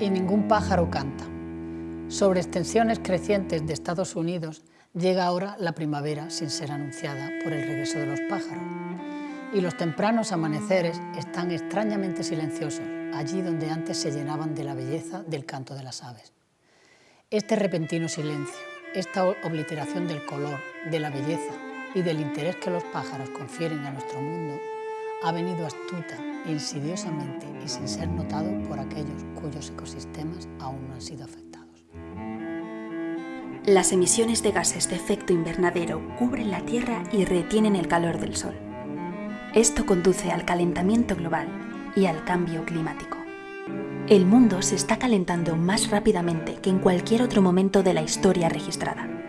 y ningún pájaro canta. Sobre extensiones crecientes de Estados Unidos llega ahora la primavera sin ser anunciada por el regreso de los pájaros. Y los tempranos amaneceres están extrañamente silenciosos, allí donde antes se llenaban de la belleza del canto de las aves. Este repentino silencio, esta obliteración del color, de la belleza y del interés que los pájaros confieren a nuestro mundo, ha venido astuta, insidiosamente y sin ser notado por aquellos cuyos ecosistemas aún no han sido afectados. Las emisiones de gases de efecto invernadero cubren la Tierra y retienen el calor del Sol. Esto conduce al calentamiento global y al cambio climático. El mundo se está calentando más rápidamente que en cualquier otro momento de la historia registrada.